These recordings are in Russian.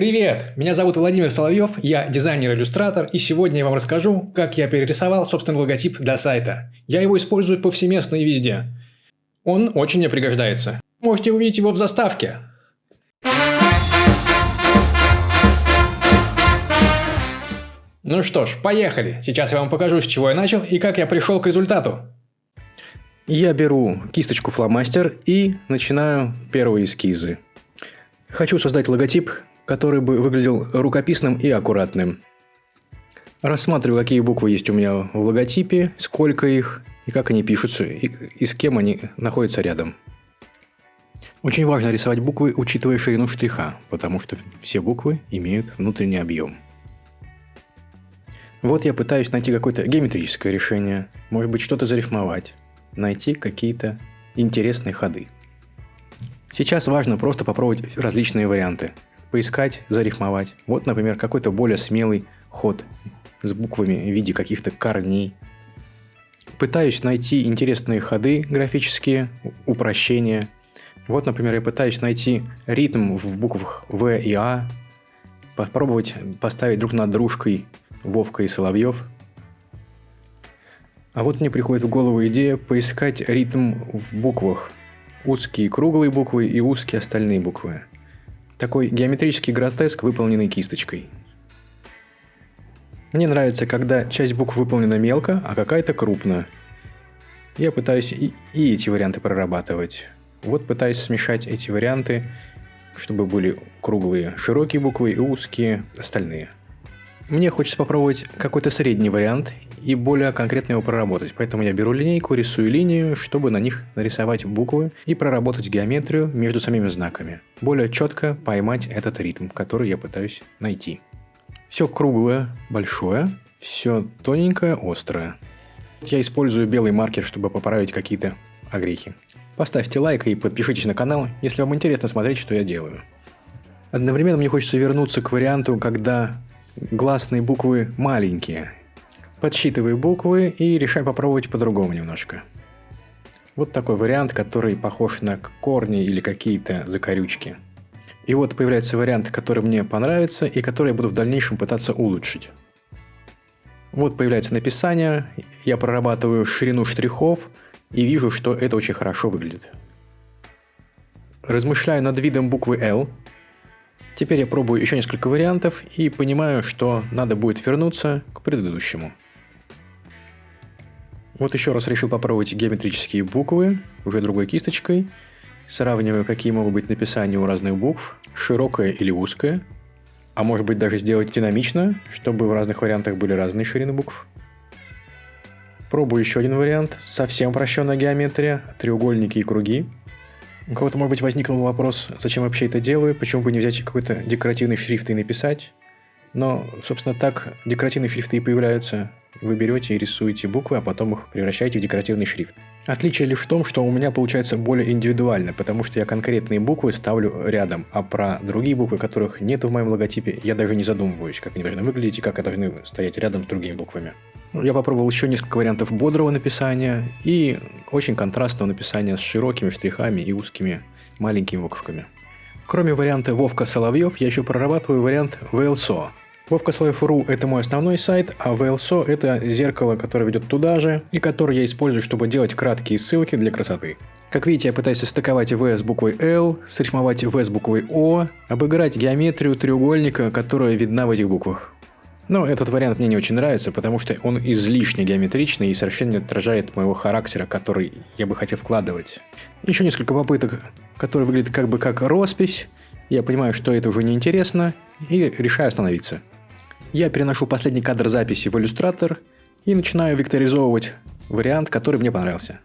Привет! Меня зовут Владимир Соловьев, я дизайнер-иллюстратор, и сегодня я вам расскажу, как я перерисовал собственный логотип для сайта. Я его использую повсеместно и везде. Он очень мне пригождается. Можете увидеть его в заставке. Ну что ж, поехали. Сейчас я вам покажу, с чего я начал и как я пришел к результату. Я беру кисточку фломастер и начинаю первые эскизы. Хочу создать логотип, который бы выглядел рукописным и аккуратным. Рассматриваю, какие буквы есть у меня в логотипе, сколько их, и как они пишутся, и, и с кем они находятся рядом. Очень важно рисовать буквы, учитывая ширину штриха, потому что все буквы имеют внутренний объем. Вот я пытаюсь найти какое-то геометрическое решение, может быть что-то зарифмовать, найти какие-то интересные ходы. Сейчас важно просто попробовать различные варианты – поискать, зарифмовать. Вот, например, какой-то более смелый ход с буквами в виде каких-то корней. Пытаюсь найти интересные ходы графические, упрощения. Вот, например, я пытаюсь найти ритм в буквах В и А, попробовать поставить друг над дружкой Вовка и Соловьев. А вот мне приходит в голову идея поискать ритм в буквах. Узкие круглые буквы и узкие остальные буквы. Такой геометрический гротеск, выполненный кисточкой. Мне нравится, когда часть букв выполнена мелко, а какая-то крупно. Я пытаюсь и, и эти варианты прорабатывать. Вот пытаюсь смешать эти варианты, чтобы были круглые широкие буквы и узкие остальные. Мне хочется попробовать какой-то средний вариант и более конкретно его проработать. Поэтому я беру линейку, рисую линию, чтобы на них нарисовать буквы и проработать геометрию между самими знаками. Более четко поймать этот ритм, который я пытаюсь найти. Все круглое, большое, все тоненькое, острое. Я использую белый маркер, чтобы поправить какие-то огрехи. Поставьте лайк и подпишитесь на канал, если вам интересно смотреть, что я делаю. Одновременно мне хочется вернуться к варианту, когда гласные буквы маленькие, подсчитывай буквы и решай попробовать по-другому немножко. Вот такой вариант, который похож на корни или какие-то закорючки. И вот появляется вариант, который мне понравится и который я буду в дальнейшем пытаться улучшить. Вот появляется написание, я прорабатываю ширину штрихов и вижу, что это очень хорошо выглядит. Размышляю над видом буквы L. Теперь я пробую еще несколько вариантов и понимаю, что надо будет вернуться к предыдущему. Вот еще раз решил попробовать геометрические буквы, уже другой кисточкой. Сравниваю, какие могут быть написания у разных букв, широкое или узкое. А может быть даже сделать динамично, чтобы в разных вариантах были разные ширины букв. Пробую еще один вариант. Совсем упрощенная геометрия, треугольники и круги. У кого-то, может быть, возникнул вопрос, зачем вообще это делаю, почему бы не взять какой-то декоративный шрифт и написать. Но, собственно, так декоративные шрифты и появляются вы берете и рисуете буквы, а потом их превращаете в декоративный шрифт. Отличие лишь в том, что у меня получается более индивидуально, потому что я конкретные буквы ставлю рядом, а про другие буквы, которых нет в моем логотипе, я даже не задумываюсь, как они должны выглядеть и как они должны стоять рядом с другими буквами. Я попробовал еще несколько вариантов бодрого написания и очень контрастного написания с широкими штрихами и узкими маленькими буковками. Кроме варианта Вовка Соловьев, я еще прорабатываю вариант VLSO, Вовка Слайф.ру – это мой основной сайт, а VLSO – это зеркало, которое ведет туда же, и которое я использую, чтобы делать краткие ссылки для красоты. Как видите, я пытаюсь состыковать V с буквой L, срифмовать V с буквой O, обыграть геометрию треугольника, которая видна в этих буквах. Но этот вариант мне не очень нравится, потому что он излишне геометричный и совершенно не отражает моего характера, который я бы хотел вкладывать. Еще несколько попыток, которые выглядят как бы как роспись. Я понимаю, что это уже неинтересно, и решаю остановиться. Я переношу последний кадр записи в иллюстратор и начинаю векторизовывать вариант, который мне понравился.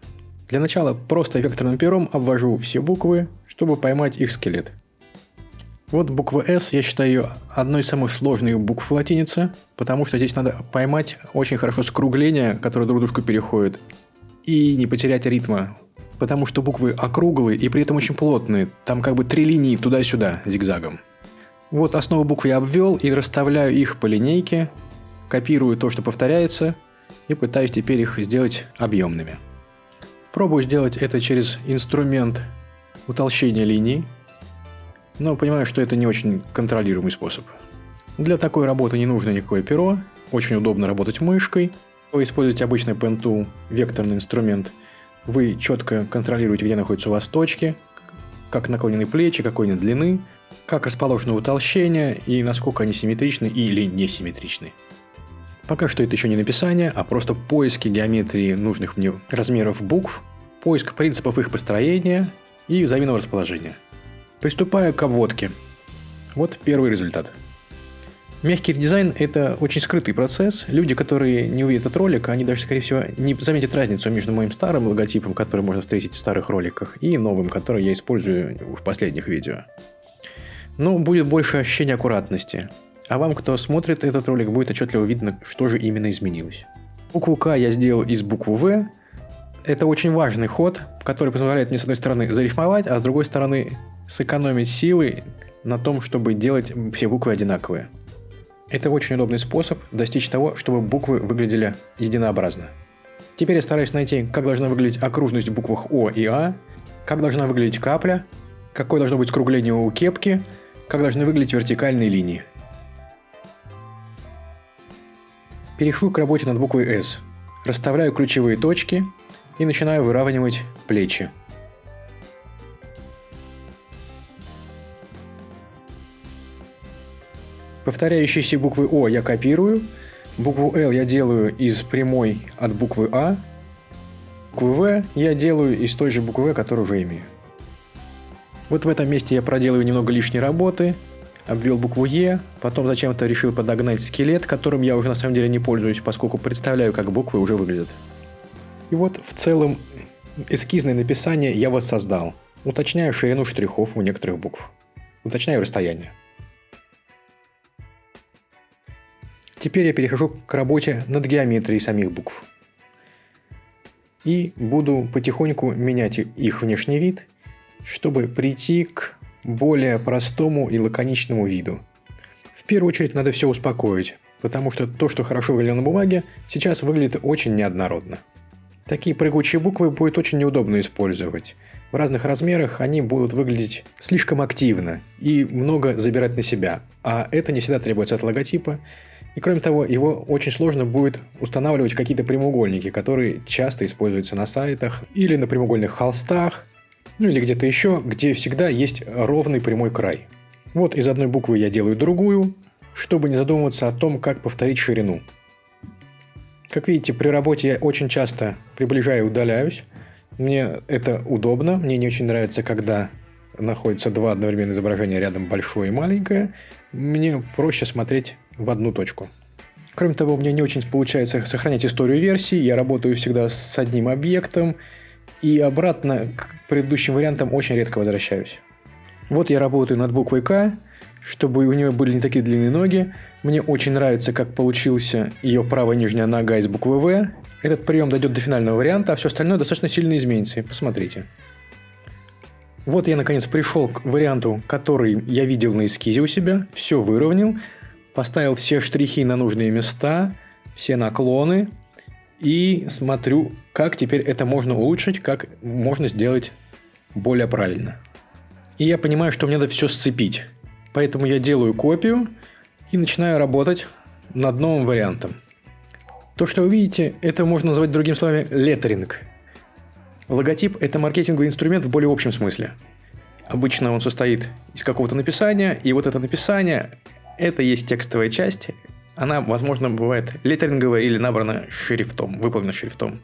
Для начала просто векторным пером обвожу все буквы, чтобы поймать их скелет. Вот буква S, я считаю одной из самых сложных букв в потому что здесь надо поймать очень хорошо скругления, которые друг дружку переходят, и не потерять ритма, потому что буквы округлые и при этом очень плотные, там как бы три линии туда-сюда зигзагом. Вот основу букв я обвел и расставляю их по линейке, копирую то, что повторяется, и пытаюсь теперь их сделать объемными. Пробую сделать это через инструмент утолщения линий. но понимаю, что это не очень контролируемый способ. Для такой работы не нужно никакое перо, очень удобно работать мышкой. Вы используете обычный Pen Tool, векторный инструмент. Вы четко контролируете, где находятся у вас точки, как наклонены плечи, какой они длины, как расположено утолщение и насколько они симметричны или несимметричны. Пока что это еще не написание, а просто поиски геометрии нужных мне размеров букв, поиск принципов их построения и взаимного расположения. Приступаю к обводке. Вот первый результат. Мягкий редизайн – это очень скрытый процесс. Люди, которые не увидят этот ролик, они даже, скорее всего, не заметят разницу между моим старым логотипом, который можно встретить в старых роликах, и новым, который я использую в последних видео. Но будет больше ощущения аккуратности. А вам, кто смотрит этот ролик, будет отчетливо видно, что же именно изменилось. Букву К я сделал из буквы В. Это очень важный ход, который позволяет мне, с одной стороны, зарифмовать, а с другой стороны, сэкономить силы на том, чтобы делать все буквы одинаковые. Это очень удобный способ достичь того, чтобы буквы выглядели единообразно. Теперь я стараюсь найти, как должна выглядеть окружность в буквах О и А, как должна выглядеть капля, какое должно быть скругление у кепки, как должны выглядеть вертикальные линии. Перехожу к работе над буквой S. Расставляю ключевые точки и начинаю выравнивать плечи. Повторяющиеся буквы О я копирую, букву Л я делаю из прямой от буквы А, букву В я делаю из той же буквы В, которую уже имею. Вот в этом месте я проделаю немного лишней работы, обвел букву Е, потом зачем-то решил подогнать скелет, которым я уже на самом деле не пользуюсь, поскольку представляю, как буквы уже выглядят. И вот в целом эскизное написание я воссоздал. Уточняю ширину штрихов у некоторых букв. Уточняю расстояние. Теперь я перехожу к работе над геометрией самих букв. И буду потихоньку менять их внешний вид, чтобы прийти к более простому и лаконичному виду. В первую очередь надо все успокоить, потому что то, что хорошо выглядело на бумаге, сейчас выглядит очень неоднородно. Такие прыгучие буквы будет очень неудобно использовать. В разных размерах они будут выглядеть слишком активно и много забирать на себя, а это не всегда требуется от логотипа, и кроме того, его очень сложно будет устанавливать какие-то прямоугольники, которые часто используются на сайтах или на прямоугольных холстах, ну или где-то еще, где всегда есть ровный прямой край. Вот из одной буквы я делаю другую, чтобы не задумываться о том, как повторить ширину. Как видите, при работе я очень часто приближаю и удаляюсь. Мне это удобно, мне не очень нравится, когда находятся два одновременных изображения рядом, большое и маленькое. Мне проще смотреть в одну точку. Кроме того, у меня не очень получается сохранять историю версий, я работаю всегда с одним объектом, и обратно к предыдущим вариантам очень редко возвращаюсь. Вот я работаю над буквой К, чтобы у нее были не такие длинные ноги. Мне очень нравится, как получился ее правая нижняя нога из буквы В. Этот прием дойдет до финального варианта, а все остальное достаточно сильно изменится. Посмотрите. Вот я наконец пришел к варианту, который я видел на эскизе у себя. Все выровнял поставил все штрихи на нужные места, все наклоны и смотрю, как теперь это можно улучшить, как можно сделать более правильно. И я понимаю, что мне надо все сцепить. Поэтому я делаю копию и начинаю работать над новым вариантом. То, что вы видите, это можно назвать другими словами леттеринг. Логотип – это маркетинговый инструмент в более общем смысле. Обычно он состоит из какого-то написания, и вот это написание это есть текстовая часть. Она, возможно, бывает леттеринговая или набрана шрифтом, выполнена шрифтом.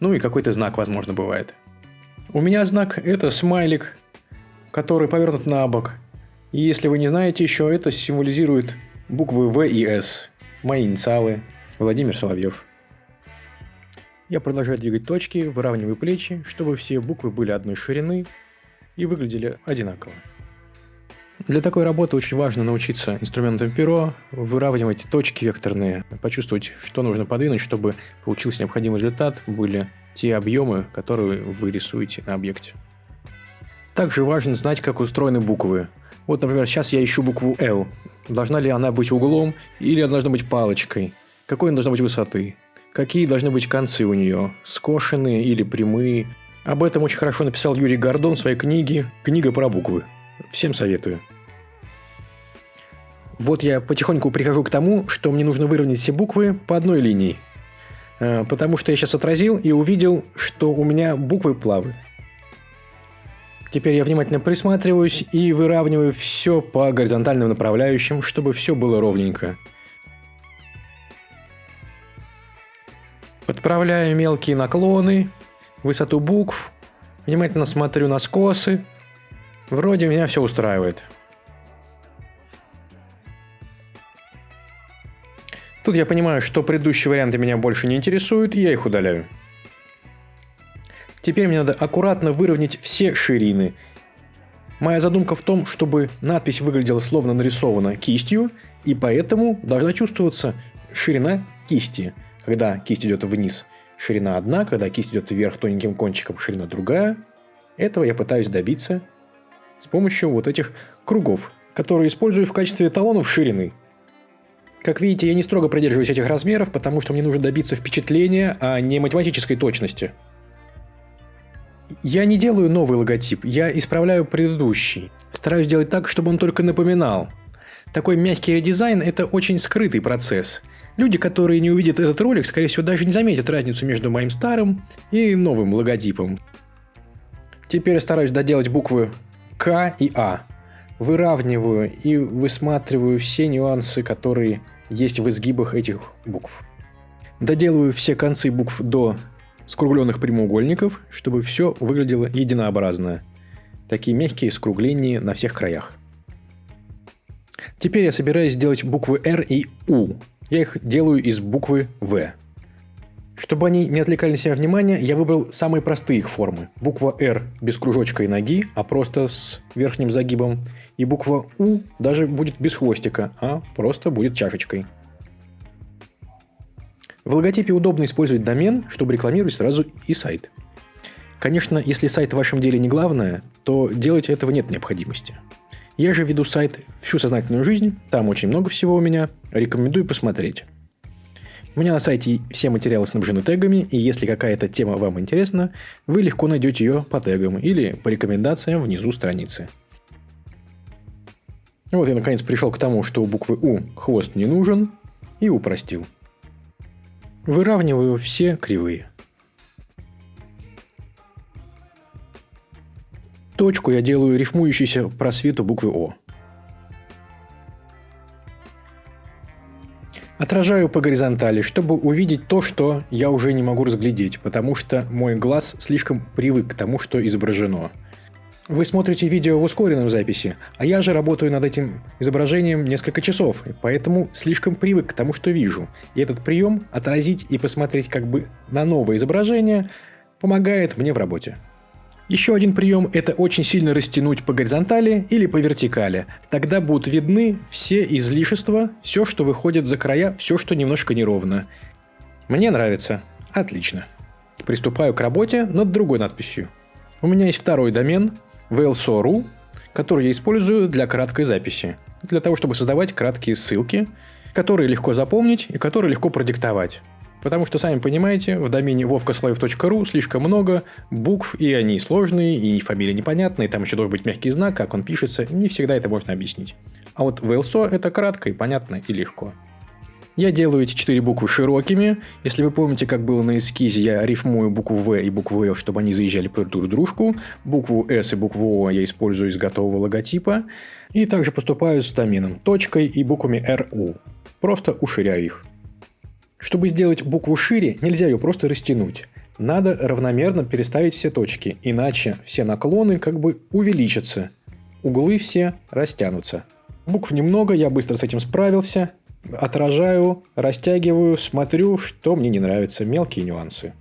Ну и какой-то знак, возможно, бывает. У меня знак – это смайлик, который повернут на бок. И если вы не знаете еще, это символизирует буквы В и С. Мои инициалы. Владимир Соловьев. Я продолжаю двигать точки, выравниваю плечи, чтобы все буквы были одной ширины и выглядели одинаково. Для такой работы очень важно научиться инструментом перо, выравнивать точки векторные, почувствовать, что нужно подвинуть, чтобы получился необходимый результат, были те объемы, которые вы рисуете на объекте. Также важно знать, как устроены буквы. Вот, например, сейчас я ищу букву L. Должна ли она быть углом или она должна быть палочкой? Какой она должна быть высоты? Какие должны быть концы у нее? Скошенные или прямые? Об этом очень хорошо написал Юрий Гордон в своей книге «Книга про буквы». Всем советую. Вот я потихоньку прихожу к тому, что мне нужно выровнять все буквы по одной линии. Э, потому что я сейчас отразил и увидел, что у меня буквы плавают. Теперь я внимательно присматриваюсь и выравниваю все по горизонтальным направляющим, чтобы все было ровненько. Подправляю мелкие наклоны, высоту букв, внимательно смотрю на скосы. Вроде меня все устраивает. Тут я понимаю, что предыдущие варианты меня больше не интересуют, и я их удаляю. Теперь мне надо аккуратно выровнять все ширины. Моя задумка в том, чтобы надпись выглядела словно нарисована кистью, и поэтому должна чувствоваться ширина кисти. Когда кисть идет вниз, ширина одна, когда кисть идет вверх тоненьким кончиком, ширина другая. Этого я пытаюсь добиться с помощью вот этих кругов, которые использую в качестве эталонов ширины. Как видите, я не строго придерживаюсь этих размеров, потому что мне нужно добиться впечатления, а не математической точности. Я не делаю новый логотип, я исправляю предыдущий. Стараюсь сделать так, чтобы он только напоминал. Такой мягкий редизайн – это очень скрытый процесс. Люди, которые не увидят этот ролик, скорее всего, даже не заметят разницу между моим старым и новым логотипом. Теперь я стараюсь доделать буквы К и А выравниваю и высматриваю все нюансы, которые есть в изгибах этих букв. Доделываю все концы букв до скругленных прямоугольников, чтобы все выглядело единообразно. Такие мягкие скругления на всех краях. Теперь я собираюсь сделать буквы R и U. Я их делаю из буквы V. Чтобы они не отвлекали на себя внимание, я выбрал самые простые их формы. Буква R без кружочка и ноги, а просто с верхним загибом. И буква У даже будет без хвостика, а просто будет чашечкой. В логотипе удобно использовать домен, чтобы рекламировать сразу и сайт. Конечно, если сайт в вашем деле не главное, то делать этого нет необходимости. Я же веду сайт всю сознательную жизнь, там очень много всего у меня, рекомендую посмотреть. У меня на сайте все материалы снабжены тегами, и если какая-то тема вам интересна, вы легко найдете ее по тегам или по рекомендациям внизу страницы. Вот я наконец пришел к тому, что у буквы У хвост не нужен, и упростил. Выравниваю все кривые. Точку я делаю рифмующейся просвету буквы О. Отражаю по горизонтали, чтобы увидеть то, что я уже не могу разглядеть, потому что мой глаз слишком привык к тому, что изображено. Вы смотрите видео в ускоренном записи, а я же работаю над этим изображением несколько часов, поэтому слишком привык к тому, что вижу. И этот прием отразить и посмотреть как бы на новое изображение помогает мне в работе. Еще один прием – это очень сильно растянуть по горизонтали или по вертикали. Тогда будут видны все излишества, все, что выходит за края, все, что немножко неровно. Мне нравится. Отлично. Приступаю к работе над другой надписью. У меня есть второй домен VLSO.ru, который я использую для краткой записи. Для того, чтобы создавать краткие ссылки, которые легко запомнить и которые легко продиктовать. Потому что, сами понимаете, в домене vovkaslayev.ru слишком много букв, и они сложные, и фамилия непонятная, и там еще должен быть мягкий знак, как он пишется, не всегда это можно объяснить. А вот в LSO это кратко и понятно и легко. Я делаю эти четыре буквы широкими. Если вы помните, как было на эскизе, я рифмую букву В и букву Л, чтобы они заезжали под друг дружку. Букву С и букву О я использую из готового логотипа. И также поступаю с доменом точкой и буквами РУ. Просто уширяю их. Чтобы сделать букву шире, нельзя ее просто растянуть. Надо равномерно переставить все точки, иначе все наклоны как бы увеличатся. Углы все растянутся. Букв немного, я быстро с этим справился. Отражаю, растягиваю, смотрю, что мне не нравится, мелкие нюансы.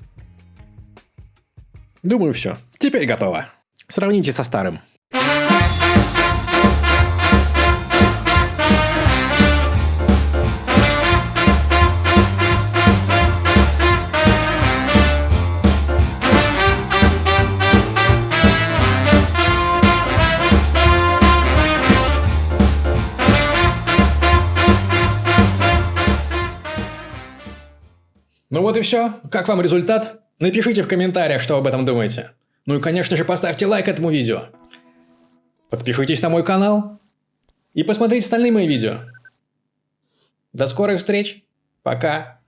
Думаю, все. Теперь готово. Сравните со старым. Ну вот и все. Как вам результат? Напишите в комментариях, что об этом думаете. Ну и конечно же поставьте лайк этому видео. подпишитесь на мой канал и посмотрите остальные мои видео. До скорых встреч. Пока.